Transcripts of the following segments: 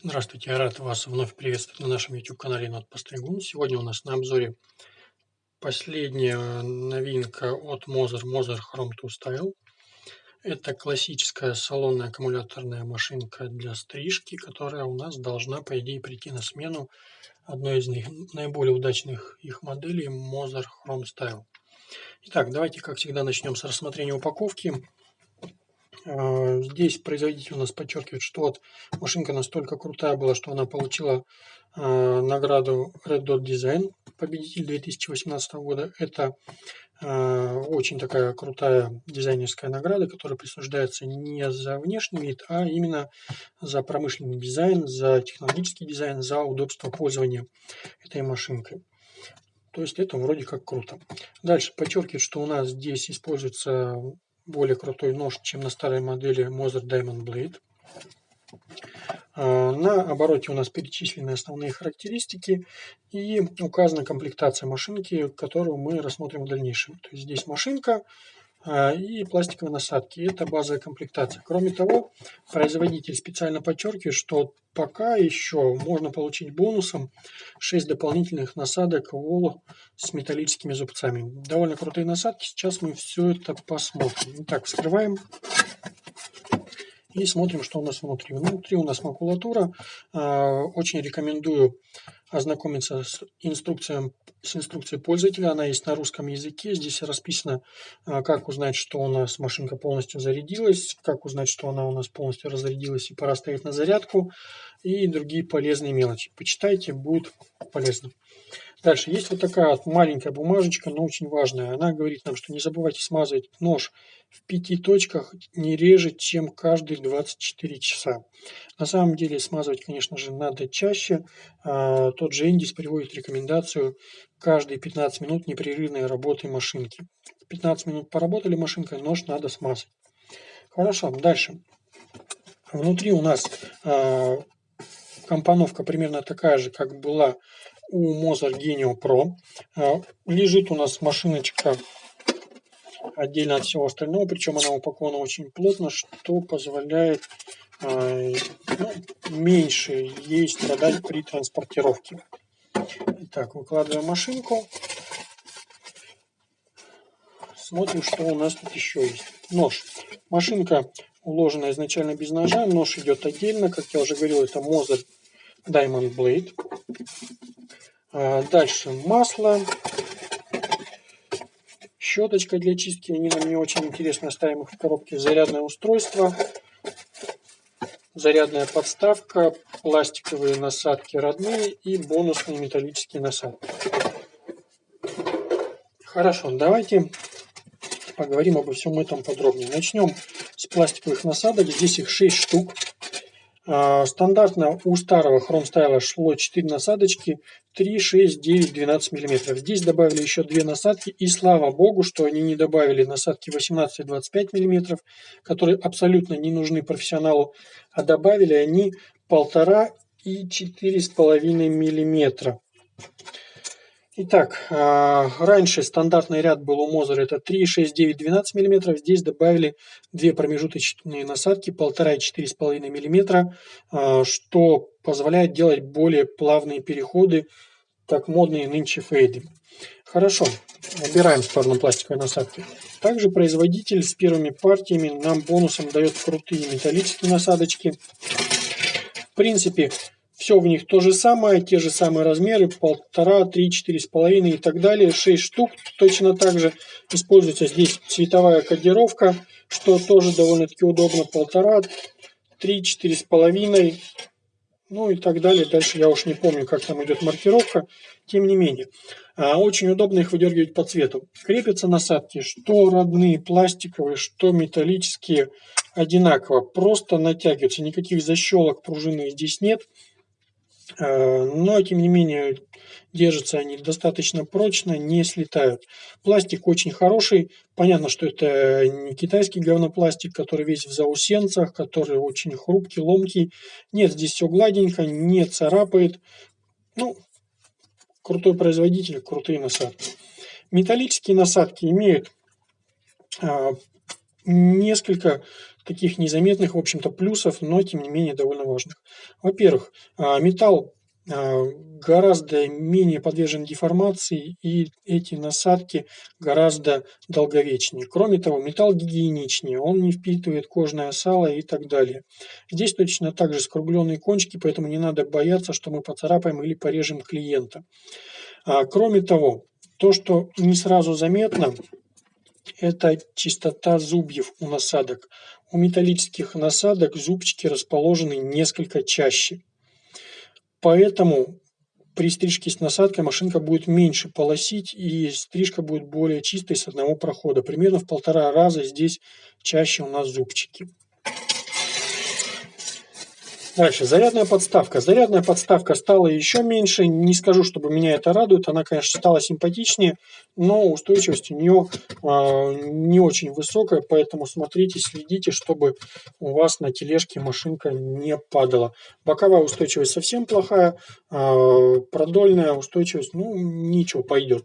Здравствуйте, я рад вас вновь приветствовать на нашем YouTube-канале Нот Постригун. Сегодня у нас на обзоре последняя новинка от Moser, Moser Chrome 2 Style. Это классическая салонная аккумуляторная машинка для стрижки, которая у нас должна, по идее, прийти на смену одной из наиболее удачных их моделей Moser Chrome Style. Итак, давайте, как всегда, начнем с рассмотрения упаковки. А, здесь производитель у нас подчеркивает, что вот машинка настолько крутая была, что она получила а, награду Red Dot Design, победитель 2018 года. Это а, очень такая крутая дизайнерская награда, которая присуждается не за внешний вид, а именно за промышленный дизайн, за технологический дизайн, за удобство пользования этой машинкой. То есть это вроде как круто. Дальше подчеркивает, что у нас здесь используется более крутой нож, чем на старой модели Moser Diamond Blade. А, на обороте у нас перечислены основные характеристики и указана комплектация машинки, которую мы рассмотрим в дальнейшем. То есть здесь машинка, и пластиковые насадки. Это базовая комплектация. Кроме того, производитель специально подчеркивает, что пока еще можно получить бонусом 6 дополнительных насадок Wall с металлическими зубцами. Довольно крутые насадки. Сейчас мы все это посмотрим. Итак, вскрываем и смотрим, что у нас внутри. Внутри у нас макулатура. А, очень рекомендую ознакомиться с инструкцией, с инструкцией пользователя. Она есть на русском языке. Здесь расписано, а, как узнать, что у нас машинка полностью зарядилась, как узнать, что она у нас полностью разрядилась и пора ставить на зарядку, и другие полезные мелочи. Почитайте, будет полезно. Дальше есть вот такая маленькая бумажечка, но очень важная. Она говорит нам, что не забывайте смазывать нож в пяти точках не реже, чем каждые 24 часа. На самом деле смазывать, конечно же, надо чаще. А, тот же Индис приводит рекомендацию каждые 15 минут непрерывной работы машинки. 15 минут поработали машинкой, нож надо смазать. Хорошо, дальше. Внутри у нас а, компоновка примерно такая же, как была у Mozart Genio Pro. А, лежит у нас машиночка отдельно от всего остального, причем она упакована очень плотно, что позволяет а, ну, меньше ей страдать при транспортировке. Итак, выкладываем машинку. Смотрим, что у нас тут еще есть. Нож. Машинка уложена изначально без ножа, нож идет отдельно. Как я уже говорил, это Mozart Diamond Blade. А, дальше масло. Щеточка для чистки. Они нам не очень интересны. Оставим их в коробке. Зарядное устройство. Зарядная подставка. Пластиковые насадки родные. И бонусные металлические насадки. Хорошо, давайте поговорим обо всем этом подробнее. Начнем с пластиковых насадок. Здесь их 6 штук. А, стандартно у старого хромстайла шло 4 насадочки 3, 6, 9, 12 мм. Здесь добавили еще две насадки и слава богу, что они не добавили насадки 18 и 25 мм, которые абсолютно не нужны профессионалу, а добавили они 1,5 и 4,5 мм. Итак, а, раньше стандартный ряд был у Мозера это 3, 6, 9, 12 мм. Здесь добавили две промежуточные насадки 1,5 и 4,5 мм, что позволяет делать более плавные переходы, как модные нынче фейды. Хорошо, убираем в сторону пластиковой насадки. Также производитель с первыми партиями нам бонусом дает крутые металлические насадочки. В принципе, все в них то же самое, те же самые размеры, полтора, три, четыре с половиной и так далее. Шесть штук точно так же. Используется здесь цветовая кодировка, что тоже довольно-таки удобно. Полтора, три, четыре с половиной, ну и так далее. Дальше я уж не помню, как там идет маркировка. Тем не менее, а, очень удобно их выдергивать по цвету. Крепятся насадки, что родные пластиковые, что металлические, одинаково. Просто натягиваются. Никаких защелок пружины здесь нет. Э, но, тем не менее, держатся они достаточно прочно, не слетают. Пластик очень хороший. Понятно, что это не китайский говнопластик, который весь в заусенцах, который очень хрупкий, ломкий. Нет, здесь все гладенько, не царапает. Ну, крутой производитель, крутые насадки. Металлические насадки имеют а, несколько таких незаметных, в общем-то, плюсов, но тем не менее довольно важных. Во-первых, а, металл а, гораздо менее подвержен деформации и эти насадки гораздо долговечнее. Кроме того, металл гигиеничнее, он не впитывает кожное сало и так далее. Здесь точно так же скругленные кончики, поэтому не надо бояться, что мы поцарапаем или порежем клиента. А, кроме того, то, что не сразу заметно, это чистота зубьев у насадок. У металлических насадок зубчики расположены несколько чаще. Поэтому при стрижке с насадкой машинка будет меньше полосить и стрижка будет более чистой с одного прохода. Примерно в полтора раза здесь чаще у нас зубчики. Дальше, зарядная подставка. Зарядная подставка стала еще меньше. Не скажу, чтобы меня это радует. Она, конечно, стала симпатичнее, но устойчивость у нее э, не очень высокая, поэтому смотрите, следите, чтобы у вас на тележке машинка не падала. Боковая устойчивость совсем плохая, э, продольная устойчивость, ну, ничего, пойдет.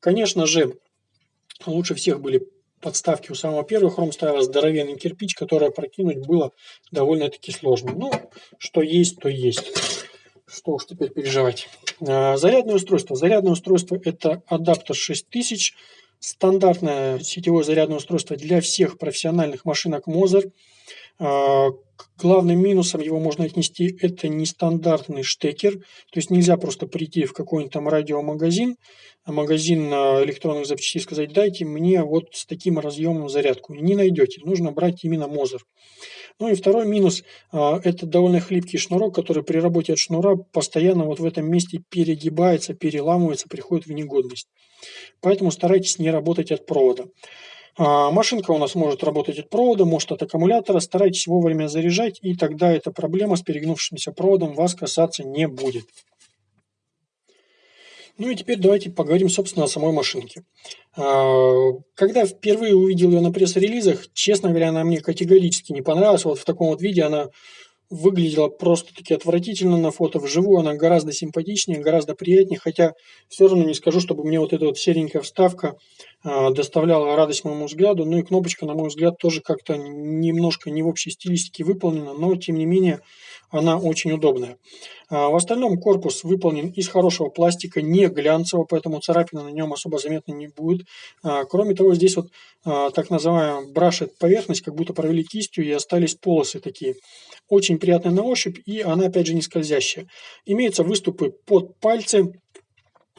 Конечно же, лучше всех были подставки у самого первого хром стоял здоровенный кирпич, который прокинуть было довольно-таки сложно. Ну, что есть, то есть. Что уж теперь переживать. А, зарядное устройство. Зарядное устройство это адаптер 6000. Стандартное сетевое зарядное устройство для всех профессиональных машинок Moser. А, главным минусом его можно отнести это нестандартный штекер, то есть нельзя просто прийти в какой-нибудь там радиомагазин, магазин электронных запчастей сказать, дайте мне вот с таким разъемом зарядку. Не найдете, нужно брать именно Мозер. Ну и второй минус, а, это довольно хлипкий шнурок, который при работе от шнура постоянно вот в этом месте перегибается, переламывается, приходит в негодность. Поэтому старайтесь не работать от провода. А, машинка у нас может работать от провода, может от аккумулятора. Старайтесь вовремя заряжать, и тогда эта проблема с перегнувшимся проводом вас касаться не будет. Ну и теперь давайте поговорим, собственно, о самой машинке. А, когда впервые увидел ее на пресс-релизах, честно говоря, она мне категорически не понравилась. Вот в таком вот виде она выглядела просто-таки отвратительно на фото. Вживую она гораздо симпатичнее, гораздо приятнее, хотя все равно не скажу, чтобы мне вот эта вот серенькая вставка доставляла радость моему взгляду. Ну и кнопочка, на мой взгляд, тоже как-то немножко не в общей стилистике выполнена, но тем не менее она очень удобная. А, в остальном корпус выполнен из хорошего пластика, не глянцевого, поэтому царапина на нем особо заметно не будет. А, кроме того, здесь вот а, так называемая брашет поверхность, как будто провели кистью и остались полосы такие. Очень приятная на ощупь и она опять же не скользящая. Имеются выступы под пальцы,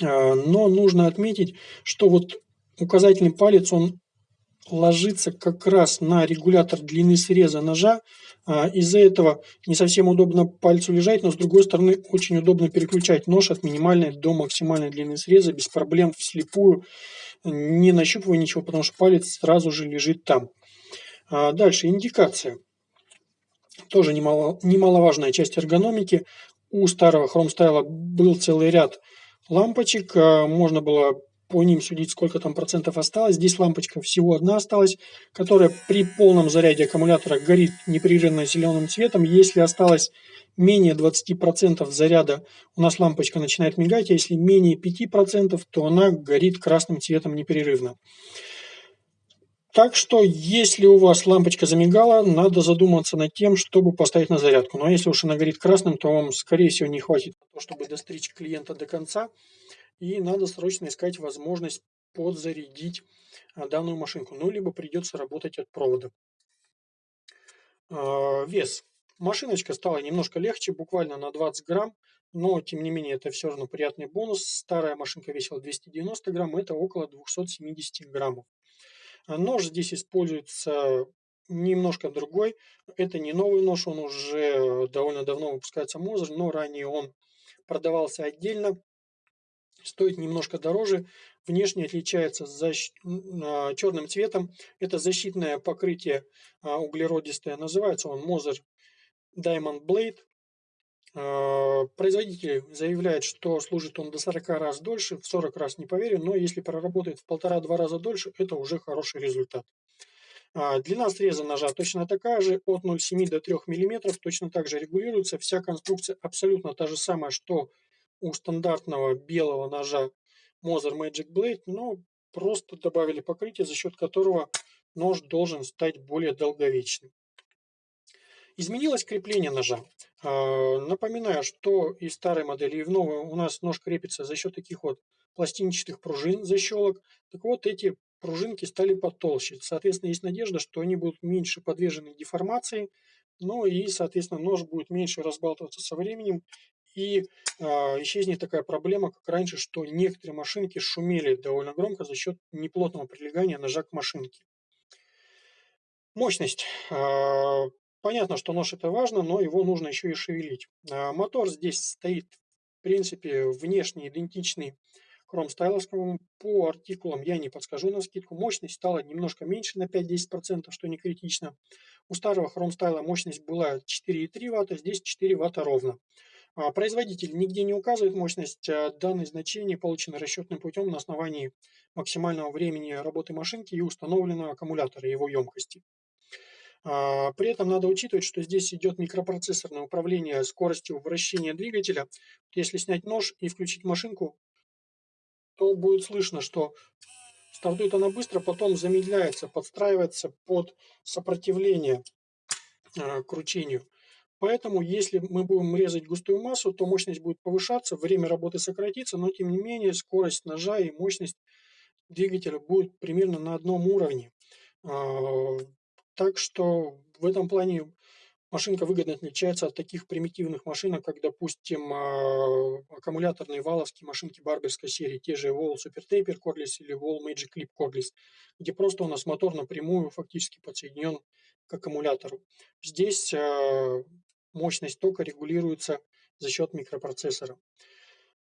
но нужно отметить, что вот указательный палец, он ложится как раз на регулятор длины среза ножа. А, из-за этого не совсем удобно пальцу лежать, но с другой стороны очень удобно переключать нож от минимальной до максимальной длины среза без проблем вслепую, не нащупывая ничего, потому что палец сразу же лежит там. А, дальше индикация. Тоже немало, немаловажная часть эргономики. У старого хромстайла был целый ряд лампочек. А, можно было по ним судить, сколько там процентов осталось. Здесь лампочка всего одна осталась, которая при полном заряде аккумулятора горит непрерывно зеленым цветом. Если осталось менее 20% заряда, у нас лампочка начинает мигать, а если менее 5%, то она горит красным цветом непрерывно. Так что, если у вас лампочка замигала, надо задуматься над тем, чтобы поставить на зарядку. Но если уж она горит красным, то вам, скорее всего, не хватит чтобы достричь клиента до конца и надо срочно искать возможность подзарядить а, данную машинку. Ну, либо придется работать от провода. А, вес. Машиночка стала немножко легче, буквально на 20 грамм, но тем не менее это все равно приятный бонус. Старая машинка весила 290 грамм, это около 270 граммов. А нож здесь используется немножко другой. Это не новый нож, он уже довольно давно выпускается Мозер, но ранее он продавался отдельно стоит немножко дороже. Внешне отличается защ... А, черным цветом. Это защитное покрытие а, углеродистое. Называется он Moser Diamond Blade. А, производитель заявляет, что служит он до 40 раз дольше, в 40 раз не поверю, но если проработает в полтора-два раза дольше, это уже хороший результат. Длина среза ножа точно такая же, от 0,7 до 3 мм, точно так же регулируется. Вся конструкция абсолютно та же самая, что у стандартного белого ножа Moser Magic Blade, но просто добавили покрытие, за счет которого нож должен стать более долговечным. Изменилось крепление ножа. А, напоминаю, что и в старой модели, и в новой у нас нож крепится за счет таких вот пластинчатых пружин, защелок. Так вот, эти пружинки стали потолще. Соответственно, есть надежда, что они будут меньше подвержены деформации, ну и, соответственно, нож будет меньше разбалтываться со временем. И э, исчезнет такая проблема, как раньше, что некоторые машинки шумели довольно громко за счет неплотного прилегания ножа к машинке. Мощность. Э, понятно, что нож это важно, но его нужно еще и шевелить. Э, мотор здесь стоит, в принципе, внешне идентичный хромстайловскому. По артикулам я не подскажу на скидку. Мощность стала немножко меньше на 5-10%, что не критично. У старого хромстайла мощность была 4,3 Вт, здесь 4 Вт ровно. А, производитель нигде не указывает мощность. А данные значения получены расчетным путем на основании максимального времени работы машинки и установленного аккумулятора его емкости. А, при этом надо учитывать, что здесь идет микропроцессорное управление скоростью вращения двигателя. Если снять нож и включить машинку, то будет слышно, что стартует она быстро, потом замедляется, подстраивается под сопротивление кручению. Поэтому, если мы будем резать густую массу, то мощность будет повышаться, время работы сократится, но тем не менее скорость ножа и мощность двигателя будет примерно на одном уровне. Э, так что в этом плане Машинка выгодно отличается от таких примитивных машинок, как, допустим, а, аккумуляторные валовские машинки барберской серии, те же Wall Super Taper Cordless или Wall Magic Clip Cordless, где просто у нас мотор напрямую фактически подсоединен к аккумулятору. Здесь а, мощность тока регулируется за счет микропроцессора.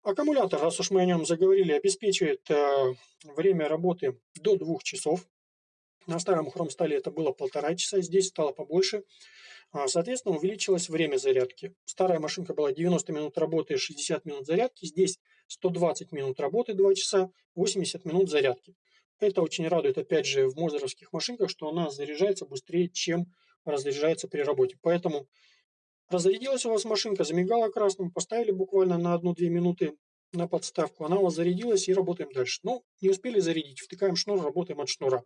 Аккумулятор, раз уж мы о нем заговорили, обеспечивает а, время работы до 2 часов. На старом хромстале это было полтора часа, здесь стало побольше. А, соответственно, увеличилось время зарядки. Старая машинка была 90 минут работы, 60 минут зарядки. Здесь 120 минут работы, 2 часа, 80 минут зарядки. Это очень радует, опять же, в мозеровских машинках, что она заряжается быстрее, чем разряжается при работе. Поэтому разрядилась у вас машинка, замигала красным, поставили буквально на 1-2 минуты на подставку, она у вас зарядилась и работаем дальше. Ну, не успели зарядить, втыкаем шнур, работаем от шнура.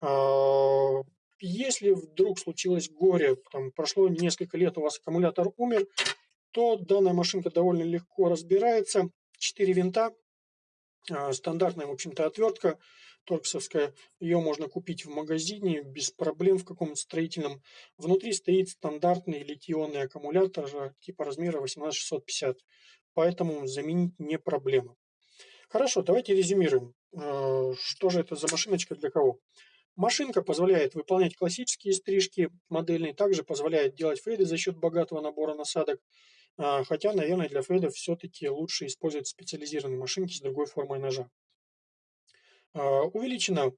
А, если вдруг случилось горе, там, прошло несколько лет, у вас аккумулятор умер, то данная машинка довольно легко разбирается. Четыре винта, стандартная, в общем-то, отвертка торксовская. Ее можно купить в магазине без проблем в каком-то строительном. Внутри стоит стандартный литионный аккумулятор типа размера 18650, поэтому заменить не проблема. Хорошо, давайте резюмируем. А, что же это за машиночка для кого? Машинка позволяет выполнять классические стрижки модельные, также позволяет делать фейды за счет богатого набора насадок. А, хотя, наверное, для фейдов все-таки лучше использовать специализированные машинки с другой формой ножа. А, увеличено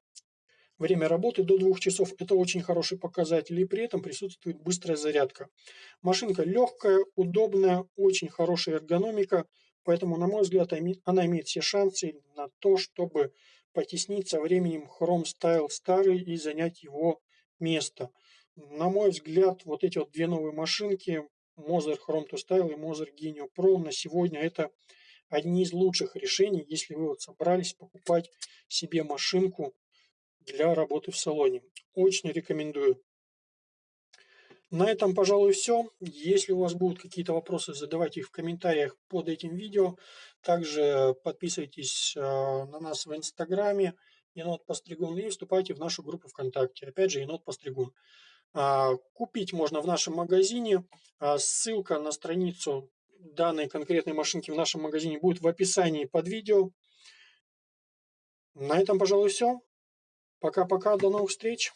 время работы до двух часов. Это очень хороший показатель. И при этом присутствует быстрая зарядка. Машинка легкая, удобная, очень хорошая эргономика. Поэтому, на мой взгляд, она имеет все шансы на то, чтобы потеснить со временем Chrome Style старый и занять его место. На мой взгляд, вот эти вот две новые машинки, Moser Chrome to Style и Moser Genio Pro на сегодня это одни из лучших решений, если вы вот собрались покупать себе машинку для работы в салоне. Очень рекомендую. На этом, пожалуй, все. Если у вас будут какие-то вопросы, задавайте их в комментариях под этим видео. Также подписывайтесь э, на нас в Инстаграме енот Постригун и вступайте в нашу группу ВКонтакте. Опять же, енот Постригун. А, купить можно в нашем магазине. А, ссылка на страницу данной конкретной машинки в нашем магазине будет в описании под видео. На этом, пожалуй, все. Пока-пока, до новых встреч.